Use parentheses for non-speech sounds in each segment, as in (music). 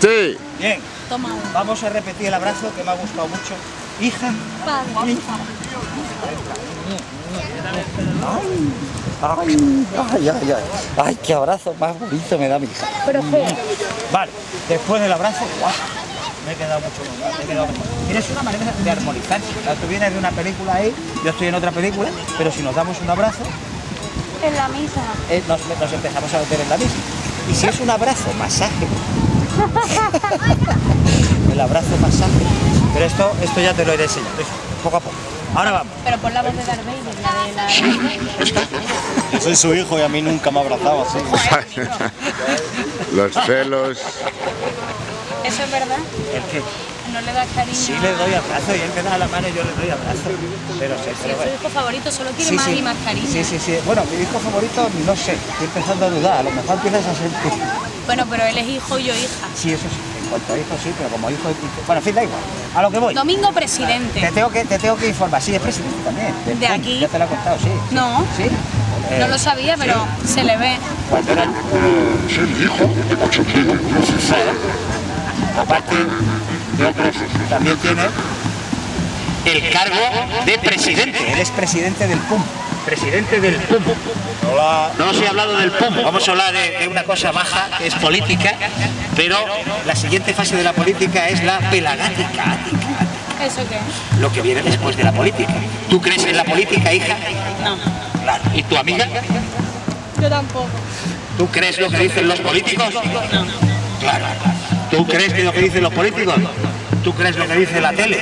Sí. Bien. Toma uno. Vamos a repetir el abrazo que me ha gustado mucho. Hija. Padre. Ay, ay, ay, ay, ay. Ay, qué abrazo más bonito me da mi hija. Pero feo. Vale, después del abrazo, ¡guau! Me he quedado mucho mejor, me he quedado mejor. Mira, es una manera de armonizar. Tú vienes de una película ahí, yo estoy en otra película, pero si nos damos un abrazo, En la misa. eh, nos, nos empezamos a meter en la misma. Y si es un abrazo, masaje. (laughs) El abrazo, masaje. Pero esto, esto ya te lo iré enseñando, poco a poco. Ahora vamos. Pero por la voz de Darth Vader, la de la... Yo soy su hijo y a mí nunca me ha abrazado así. (laughs) Los celos. ¿Eso es verdad? ¿El qué? ¿No le das cariño? Sí le doy abrazo y él me da la mano y yo le doy abrazo. Pero sí, Si pero es su bueno. hijo favorito, solo quiere Sí, más sí. y más cariño. Sí, sí, sí. Bueno, mi hijo favorito, no sé. Estoy empezando a dudar. A lo mejor empiezas a sentir. Bueno, pero él es hijo y yo hija. Sí, eso sí. En cuanto a hijo, sí, pero como hijo... Bueno, en fin, da igual. A lo que voy. Domingo Te presidente. tengo que, te tengo que informar. Sí, es presidente también. del ¿De PUM. aquí? Ya te lo he contado, sí. sí. No. ¿Sí? Eh, No lo sabía, pero se le ve. Cuando era... Aparte de otros, también tiene el cargo de presidente. Él es presidente del PUM. Presidente del PUM. No os he hablado del PUM, vamos a hablar de, de una cosa baja, que es política, pero la siguiente fase de la política es la pelagática, ¿Eso qué? lo que viene después de la política. ¿Tú crees en la política, hija? No. Claro. ¿Y tu amiga? Yo tampoco. ¿Tú crees lo que dicen los políticos? Claro. ¿Tú crees que lo que dicen los políticos? ¿Tú crees lo que dice la tele?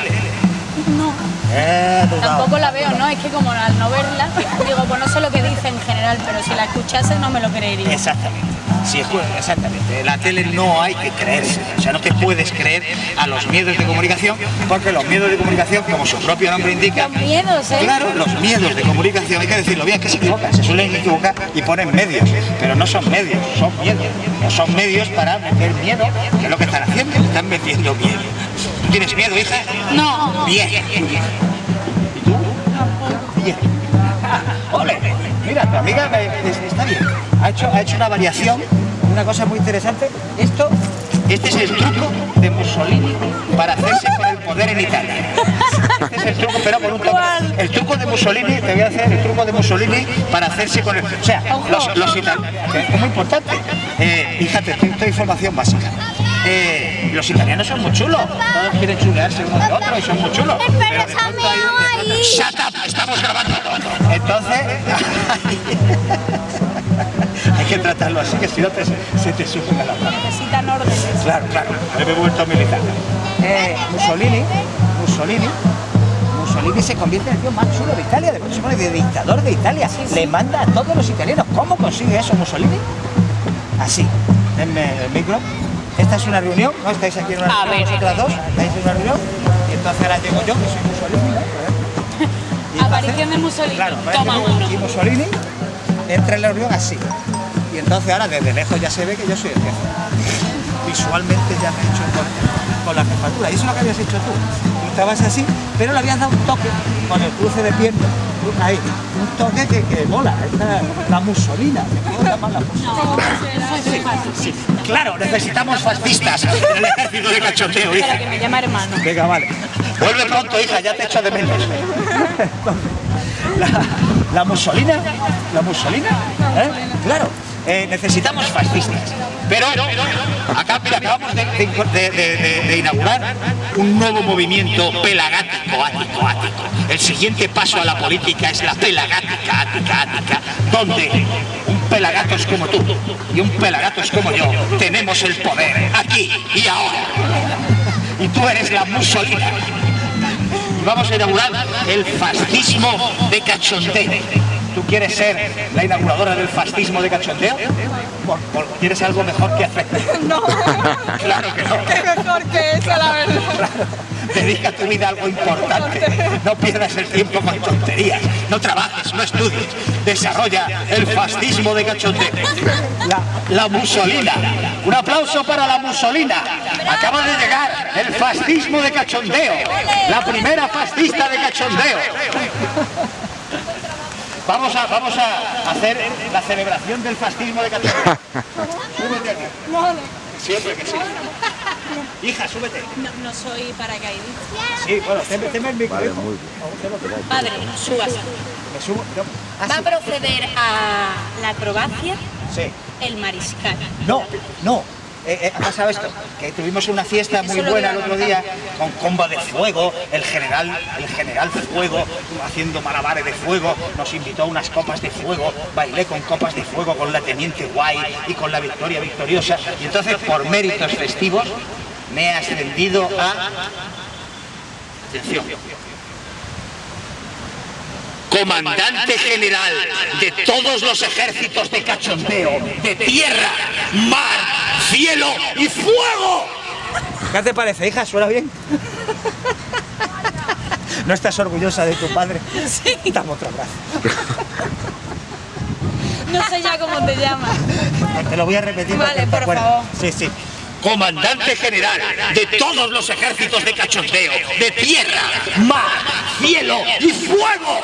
Eh, dudado. Tampoco la veo, ¿no? Es que como al no verla, digo, pues no sé lo que dice en general, pero si la escuchase no me lo creería. Exactamente. Sí, es- exactamente. La tele no hay que creerse. O sea, no te puedes creer a los miedos de comunicación, porque los miedos de comunicación, como su propio nombre indica, Los miedos, ¿eh? Claro, los miedos de comunicación, hay que decirlo bien, que se equivocan, se suelen equivocar y ponen medios, pero no son medios, son miedos. No son medios para meter miedo, que es lo que están haciendo, están metiendo miedo. ¿Tú tienes miedo, hija? No. Bien. ¿Y (laughs) Ole, mira, tu amiga me- es- está bien. Ha hecho, ha hecho una variación, una cosa muy interesante. Esto, este es el truco de Mussolini para hacerse con el poder en Italia. Este es el truco, pero con un. ¿Cuál? El truco de Mussolini, te voy a hacer el truco de Mussolini para hacerse con el... O sea, los, los italianos... Es muy importante. Eh, fíjate, esto esto es información básica. Eh, los italianos son muy chulos. Todos quieren chulearse uno de otro y son muy chulos. Pero de pronto hay- ¡Shut up! ¡Estamos grabando! Entonces... (laughs) hay que tratarlo así, que si no te, se te a la mano. Necesitan órdenes. Claro, claro. Me he vuelto militar. Eh, Mussolini, Mussolini, Mussolini se convierte en el tío más chulo de Italia, de, se pone de dictador de Italia. Le manda a todos los italianos. ¿Cómo consigue eso Mussolini? Así. Denme el micro. Esta es una reunión, ¿no? Estáis aquí en una A reunión, ver, vosotras dos, estáis en una reunión, y entonces ahora llego yo, que soy Mussolini, ¿no? (laughs) Aparición de Mussolini. Claro, Toma uno. Y Mussolini entra en la reunión así. Y entonces ahora desde lejos ya se ve que yo soy el jefe. Visualmente ya me he hecho con, con la jefatura. Y eso es lo que habías hecho tú. Tú estabas así, pero le habías dado un toque con el cruce de piernas. Ahí, un toque que, que mola. Esta, la musolina. Sí, claro, necesitamos fascistas en (laughs) el ejército de cachoteo, hija. Espera, que me llama hermano. Venga, vale. Vuelve pronto, hija, ya te echo de menos. (laughs) La, la musolina, la musolina, ¿eh? Claro, eh, necesitamos fascistas. Pero acá, mira, acabamos de, inaugurar un nuevo movimiento pelagático, ático, ático. El siguiente paso a la política es la pelagática, ática, ática, donde un pelagatos como tú y un pelagatos como yo tenemos el poder aquí y ahora y tú eres la Mussolina. Y vamos a inaugurar el fascismo de cachondeo. ¿Tú quieres ser la inauguradora del fascismo de cachondeo? ¿Por, por- ¿Quieres algo mejor que hacer? (laughs) No. Claro que no. (laughs) Qué mejor que eso, la verdad. Dedica tu vida a algo importante. No pierdas el tiempo con tonterías. No trabajes, no estudies. Desarrolla el fascismo de cachondeo. La, la Mussolina. Un aplauso para la Mussolina. Acaba de llegar el fascismo de cachondeo. La primera fascista de cachondeo. Vamos a, vamos a hacer la celebración del fascismo de cachondeo. (laughs) Súbete aquí. Siempre que sí. Hija, súbete. No, no soy paracaidista. Sí, bueno, teme, teme el micro. Vale, muy bien. Padre, súbase. Me subo. no. Ah, Va a proceder a la acrobacia Sí. el mariscal. No, no. Eh, eh, ha pasado esto, que tuvimos una fiesta muy buena el otro día con comba de fuego, el general, el general Fuego haciendo malabares de fuego, nos invitó a unas copas de fuego, bailé con copas de fuego con la teniente Guay y con la Victoria Victoriosa y entonces por méritos festivos me he ascendido a atención comandante general de todos los ejércitos de cachondeo, de tierra, mar, cielo y fuego. ¿Qué te parece, hija? ¿Suena bien? ¿No estás orgullosa de tu padre? Sí. Dame otro abrazo. No sé ya cómo te llamas. Te lo voy a repetir. Vale, por favor. Sí, sí. Comandante general de todos los ejércitos de cachondeo, de tierra, mar, cielo y fuego.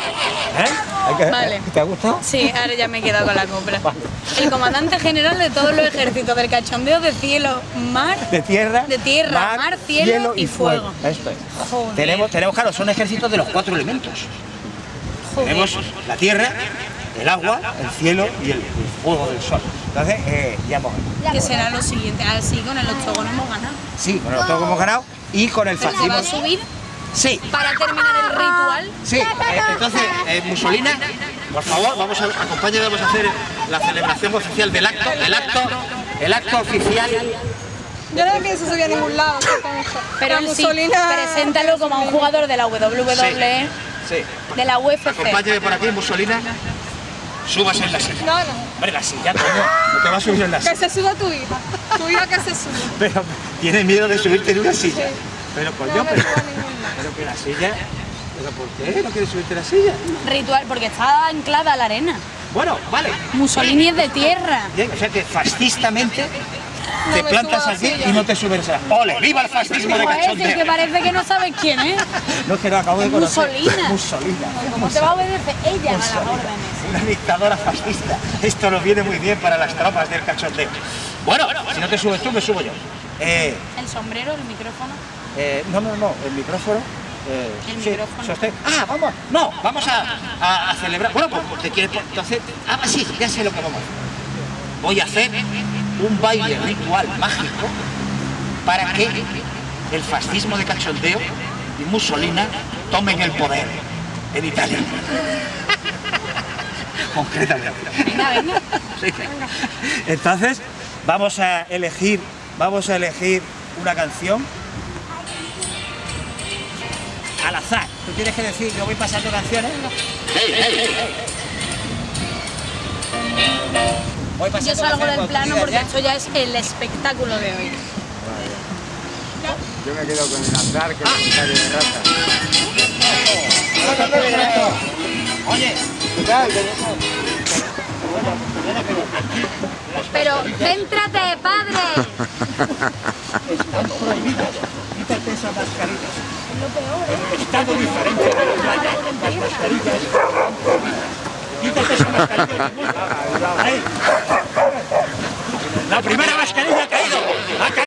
¿Eh? Vale. ¿Te ha gustado? Sí, ahora ya me he quedado con la copla. El comandante general de todos los ejércitos del cachondeo de cielo, mar. De tierra, De tierra, mar, cielo y fuego. Esto es. Joder. Tenemos, tenemos, claro, son ejércitos de los cuatro elementos. Joder. Tenemos la tierra, el agua, el cielo y el fuego del sol. Entonces, eh, ya hemos ¿Qué será lo siguiente? Así con el octógono hemos ganado. Sí, con el que hemos ganado y con el ¿Se va fascismo. a subir Sí, para terminar el ritual? sí. eh, entonces, eh, Mussolina, por favor, vamos a acompáñame, vamos a hacer la celebración oficial del acto, el acto, el acto oficial. Yo no pienso subir a ningún lado. Pero La él sí, Mussolina- preséntalo como a un jugador de la WWE, Sí. de la UFC. Acompáñame por aquí, Mussolina. Súbase en la silla. No, no. Hombre, la silla, coño. No te vas a subir en la Que silla. se suba tu hija. Tu hija que se suba. Pero tiene miedo de subirte en una silla. Sí. Pero coño, No pero, pero que la silla. ¿Pero por qué no quieres subirte en la silla? Ritual, porque está anclada a la arena. Bueno, vale. Mussolini es de tierra. Bien, o sea que fascistamente No te plantas aquí silla. y no te subes a ¡Ole! ¡Viva el fascismo de cachondeo! que parece que no sabes quién es. (laughs) No es que lo acabo de conocer. Mussolina. Mussolina. ¿Cómo te va a obedecer ella a las órdenes? Una dictadora fascista. Esto nos viene muy bien para las tropas del cachondeo. Bueno, si no te subes tú, me subo yo. Eh, El sombrero, el micrófono. eh, no, no, no, el micrófono. eh, El sí, micrófono. sostén. Ah, vamos. No, vamos a, a- a celebrar. Bueno, pues te quieres. Entonces, ah, sí, ya sé lo que vamos a hacer. Voy a hacer un baile ritual mágico para que el fascismo de cachondeo y Mussolina tomen el poder en Italia. (laughs) Concretamente. Venga, venga. Sí. Entonces, vamos a elegir, vamos a elegir una canción al azar. Tú tienes que decir, yo voy pasando canciones. Voy pasando Yo salgo del plano porque esto ya es el espectáculo de hoy. Yo me quedo con el andar que es un calle de raza. Oye, Pero céntrate, padre. están prohibidas. Quítate esas mascarillas. Estado diferente de la playa. Las mascarillas están prohibidas. Quítate esa mascarilla. Ahí. La primera mascarilla